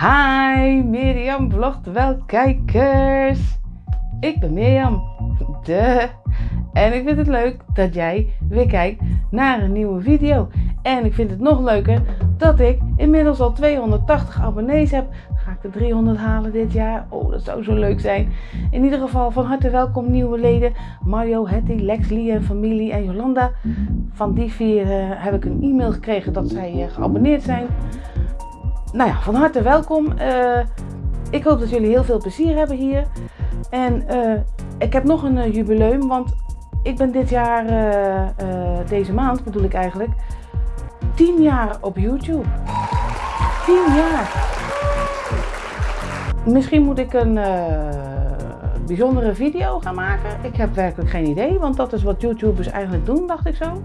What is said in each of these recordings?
Hi, Mirjam vlogt wel kijkers. Ik ben Mirjam, de. En ik vind het leuk dat jij weer kijkt naar een nieuwe video. En ik vind het nog leuker dat ik inmiddels al 280 abonnees heb. Ga ik de 300 halen dit jaar? Oh, dat zou zo leuk zijn. In ieder geval van harte welkom nieuwe leden. Mario, Hetty, Lex, Lee en familie en Jolanda. Van die vier uh, heb ik een e-mail gekregen dat zij uh, geabonneerd zijn nou ja, van harte welkom. Uh, ik hoop dat jullie heel veel plezier hebben hier. En uh, ik heb nog een uh, jubileum, want ik ben dit jaar, deze maand bedoel ik eigenlijk, 10 jaar op YouTube. 10 jaar. Misschien moet ik een bijzondere video gaan maken. Ik heb werkelijk geen idee, want dat is wat YouTubers eigenlijk doen, dacht ik zo.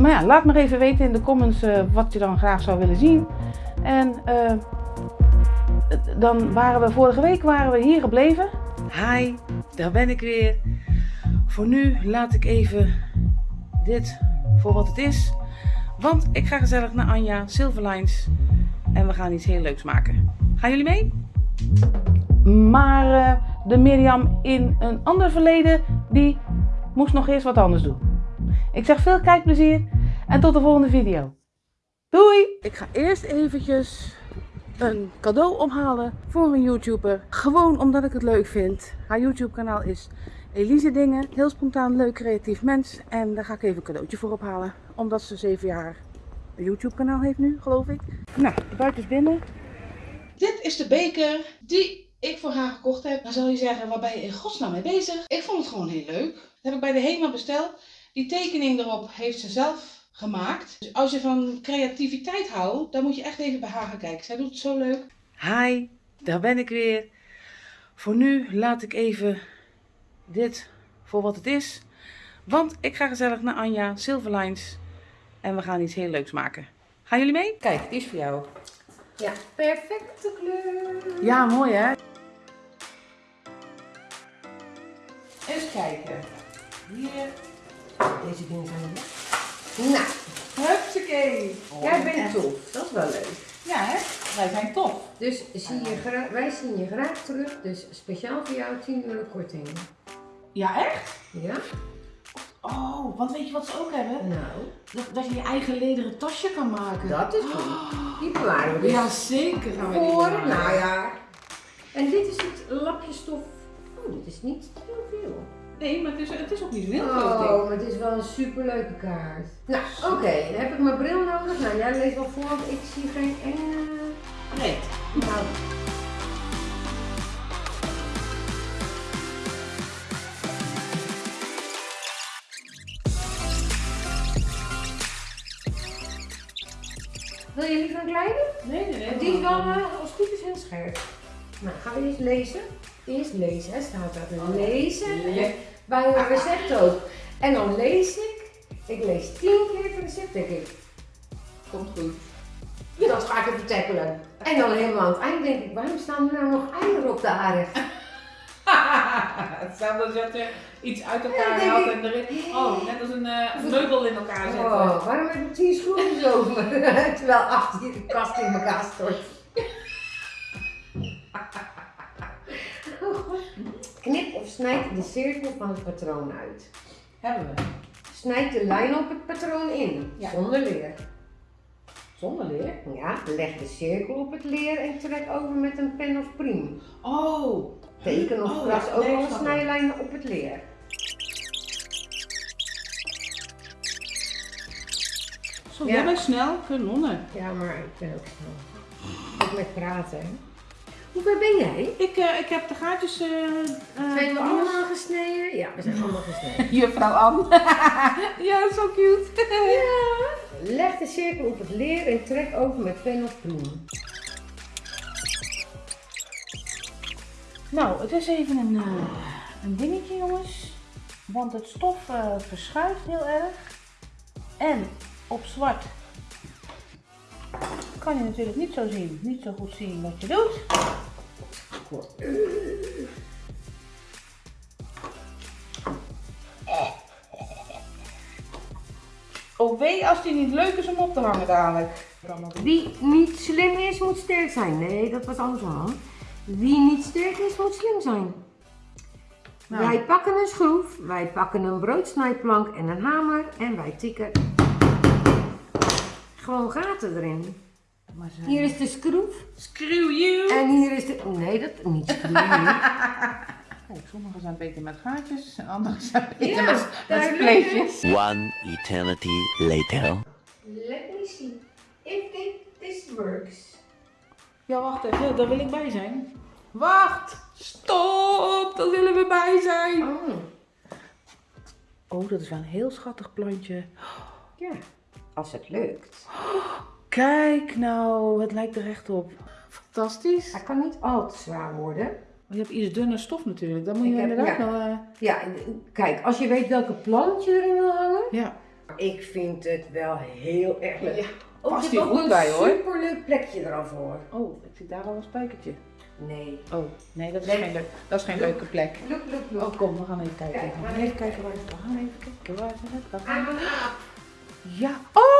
Maar ja, laat maar even weten in de comments wat je dan graag zou willen zien. En uh, dan waren we vorige week waren we hier gebleven. Hi, daar ben ik weer. Voor nu laat ik even dit voor wat het is. Want ik ga gezellig naar Anja Silverlines. En we gaan iets heel leuks maken. Gaan jullie mee? Maar uh, de Mirjam in een ander verleden, die moest nog eerst wat anders doen. Ik zeg veel kijkplezier en tot de volgende video. Doei! Ik ga eerst eventjes een cadeau ophalen voor een YouTuber. Gewoon omdat ik het leuk vind. Haar YouTube kanaal is Elise Dingen. Heel spontaan, leuk, creatief mens. En daar ga ik even een cadeautje voor ophalen. Omdat ze 7 jaar een YouTube kanaal heeft nu, geloof ik. Nou, de buiten is binnen. Dit is de beker die ik voor haar gekocht heb. Dan zal je zeggen, waar ben je in godsnaam mee bezig? Ik vond het gewoon heel leuk. Dat heb ik bij de HEMA besteld. Die tekening erop heeft ze zelf gemaakt. Dus als je van creativiteit houdt, dan moet je echt even bij haar gaan kijken. Zij doet het zo leuk. Hi, daar ben ik weer. Voor nu laat ik even dit voor wat het is. Want ik ga gezellig naar Anja Silverlines. En we gaan iets heel leuks maken. Gaan jullie mee? Kijk, die is voor jou. Ja, perfecte kleur. Ja, mooi hè? Eens kijken. Hier. Deze dingen zijn nou, hupsakee. Oh, Jij bent tof, dat is wel leuk. Ja, hè? Wij zijn tof. Dus zie je wij zien je graag terug, dus speciaal voor jou 10 euro korting. Ja, echt? Ja. Oh, want weet je wat ze ook hebben? Nou. Dat, dat je je eigen lederen tasje kan maken. Dat is goed. Oh. Die bewaren we dus. Ja, zeker gaan we voor, Nou ja. En dit is het lapje stof. Oh, dit is niet heel veel. Nee, maar het is, het is ook niet heel groot. Oh, maar het is wel een superleuke kaart. Nou, oké. Okay. Dan heb ik mijn bril nodig. Nou, jij leest wel voor, want ik zie geen enge... Nee. Nou. Wil je liever een kleine? Nee, nee, nee. Die is wel, uh, als het is, heel scherp. Nou, gaan we eens lezen. Eerst lezen, hè, staat. Oh, lezen. Ja bij een recept ook. En dan lees ik, ik lees tien keer het recept denk ik. Komt goed. Dat ga ik even tackelen. En dan helemaal aan het eind denk ik, waarom staan er nou nog eieren op de aarde? Hetzelfde als dat je iets uit elkaar haalt en erin. Oh, net als een uh, meubel in elkaar zetten. Oh, waarom heb ik tien schroefjes over? Terwijl achter de kast in elkaar stort. Knip of snijd de cirkel van het patroon uit. Hebben we. Snijd de lijn op het patroon in, zonder leer. Zonder leer? Ja, leg de cirkel op het leer en trek over met een pen of priem. Oh. Teken of oh, kras ook alle snijlijnen op het leer. Zo, ja. jij bent snel. Ja, maar ik ben ook snel. Ook met praten, hoe ver ben jij? Ik, uh, ik heb de gaatjes... Uh, zijn we allemaal gesneden? Ja, we zijn allemaal gesneden. Juffrouw Anne. ja, zo cute. ja. Leg de cirkel op het leer en trek over met pen of bloem. Nou, het is even een, uh, een dingetje jongens. Want het stof verschuift heel erg. En op zwart kan je natuurlijk niet zo zien, niet zo goed zien wat je doet. Oh wee als die niet leuk is om op te hangen dadelijk. Wie niet slim is, moet sterk zijn. Nee, dat was andersom. Wie niet sterk is, moet slim zijn. Nou. Wij pakken een schroef, wij pakken een broodsnijplank en een hamer en wij tikken gewoon gaten erin. Maar Hier is de schroef Screw you! en hier is de... Nee, dat niet schroef. Kijk, sommigen zijn beter met gaatjes en anderen zijn beter Ja, met, met spleetjes. One eternity later. Let me see if thi- this works. Ja, wacht even, daar wil ik bij zijn. Wacht! Stop! Daar willen we bij zijn! Oh, Oh, dat is wel een heel schattig plantje. ja. Als het lukt. Kijk nou, het lijkt er echt op. Fantastisch. Hij kan niet al te zwaar worden. Je hebt iets dunner stof natuurlijk. Dan moet je heb- inderdaad ja. wel... eh, Ja, kijk, als je weet welke plant je erin wil hangen. ja. Ik vind het wel heel erg leuk. Ja, past er hier goed bij, hoor. superleuk plekje er al voor. Oh, ik zie daar al een spijkertje. Nee. Oh, nee, dat is, Nee. geen, leuk, dat is geen leuke plek. Look, look, look. Oh, kom, we gaan even kijken. Kijk, we gaan even kijken waar het We gaan even kijken waar het. Ah, ah. Ja. Oh,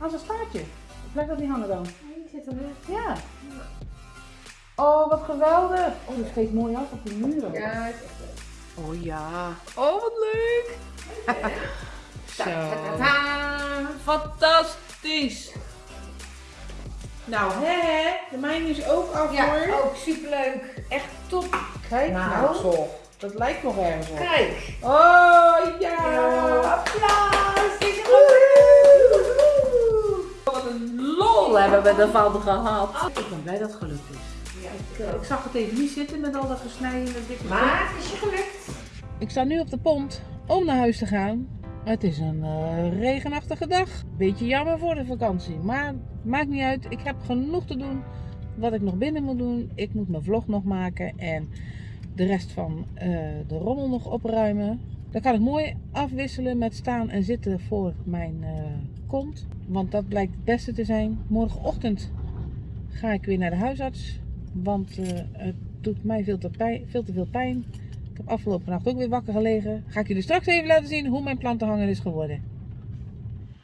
aan zijn staartje. Blijf dat niet hangen dan. Hier zit er net. Ja. Oh, wat geweldig. Oh, dat geeft mooi af op de muren. Ja, het is echt leuk. Oh ja. Oh, wat leuk. Zo. Fantastisch. Nou, hè, de mijne is ook af Ja, hoor. ook superleuk. Echt top. Kijk Nou. nou, zo. Dat lijkt nog ergens op. Kijk. Oh, ja. applaus. Een lol hebben we ervan gehad. Ik ben blij dat het gelukt is. Ja, Ik, ik zag het even niet zitten met al dat gesneden en dat dikke Maar het is je gelukt. Ik sta nu op de pont om naar huis te gaan. Het is een eh, regenachtige dag. Beetje jammer voor de vakantie. Maar maakt niet uit. Ik heb genoeg te doen. Wat ik nog binnen moet doen. Ik moet mijn vlog nog maken. En de rest van eh, de rommel nog opruimen. Dan kan ik mooi afwisselen met staan en zitten voor mijn eh, kont. Want dat blijkt het beste te zijn. Morgenochtend ga ik weer naar de huisarts. Want eh, het doet mij veel te, pijn, veel te veel pijn. Ik heb afgelopen nacht ook weer wakker gelegen. Ga ik jullie straks even laten zien hoe mijn plantenhanger is geworden.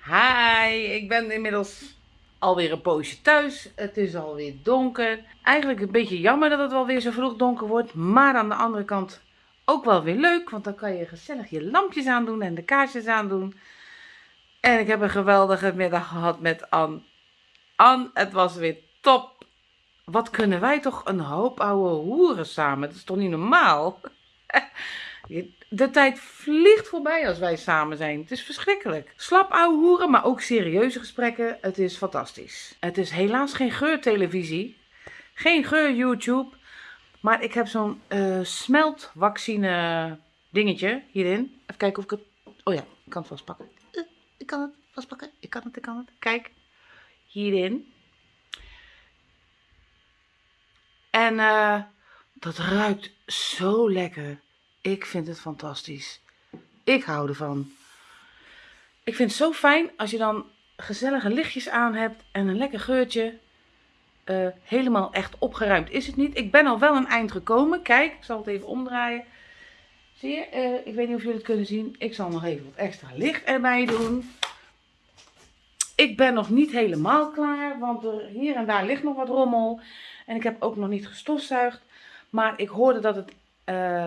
Hi, ik ben inmiddels alweer een poosje thuis. Het is alweer donker. Eigenlijk een beetje jammer dat het wel weer zo vroeg donker wordt. Maar aan de andere kant ook wel weer leuk. Want dan kan je gezellig je lampjes aandoen en de kaarsjes aandoen. En ik heb een geweldige middag gehad met Ann. Ann, het was weer top. Wat kunnen wij toch een hoop oude hoeren samen? Dat is toch niet normaal? De tijd vliegt voorbij als wij samen zijn. Het is verschrikkelijk. Slap ouwe hoeren, maar ook serieuze gesprekken. Het is fantastisch. Het is helaas geen geurtelevisie. Geen geur YouTube. Maar ik heb zo'n eh smeltvaccine dingetje hierin. Even kijken of ik het... Oh ja, ik kan het vastpakken. Ik kan het vastpakken. Ik kan het, ik kan het. Kijk. Hierin. En eh, dat ruikt zo lekker. Ik vind het fantastisch. Ik hou ervan. Ik vind het zo fijn als je dan gezellige lichtjes aan hebt en een lekker geurtje. Eh, helemaal echt opgeruimd is het niet. Ik ben al wel een eind gekomen. Kijk, ik zal het even omdraaien. Zie? Eh, ik weet niet of jullie het kunnen zien. Ik zal nog even wat extra licht erbij doen. Ik ben nog niet helemaal klaar, want er, hier en daar ligt nog wat rommel. En ik heb ook nog niet gestofzuigd. Maar ik hoorde dat het eh,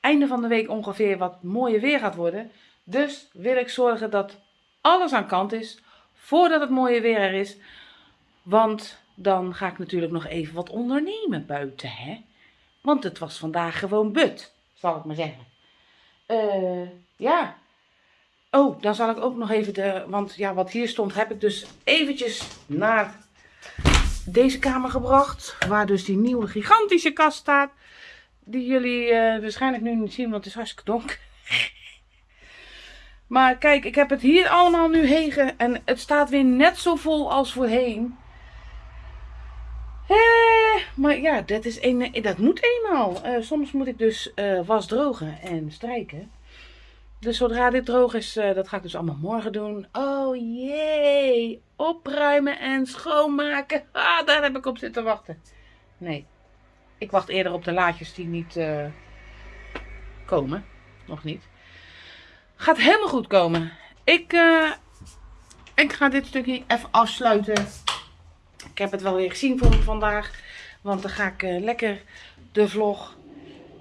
einde van de week ongeveer wat mooier weer gaat worden. Dus wil ik zorgen dat alles aan kant is voordat het mooie weer er is. Want dan ga ik natuurlijk nog even wat ondernemen buiten, hè. Want het was vandaag gewoon but, zal ik maar zeggen. Eh, ja. Oh, dan zal ik ook nog even de... Want ja, wat hier stond heb ik dus eventjes naar deze kamer gebracht. Waar dus die nieuwe gigantische kast staat. Die jullie eh, waarschijnlijk nu niet zien, want het is hartstikke donker. Maar kijk, ik heb het hier allemaal nu hegen. En het staat weer net zo vol als voorheen. Eh, maar ja, dat, is een, dat moet eenmaal. Eh, soms moet ik dus eh, was drogen en strijken. Dus zodra dit droog is, eh, dat ga ik dus allemaal morgen doen. Oh jee, opruimen en schoonmaken. Ah, daar heb ik op zitten wachten. Nee, ik wacht eerder op de laadjes die niet komen. Nog niet. Gaat helemaal goed komen. Ik, ik ga dit stukje even afsluiten. Ik heb het wel weer gezien voor me vandaag. Want dan ga ik eh, lekker de vlog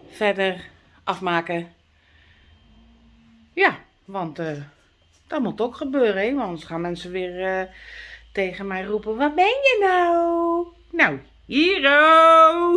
verder afmaken. Ja, want eh, dat moet ook gebeuren. Hè? Want anders gaan mensen weer eh, tegen mij roepen. Wat ben je nou? Nou, hiero!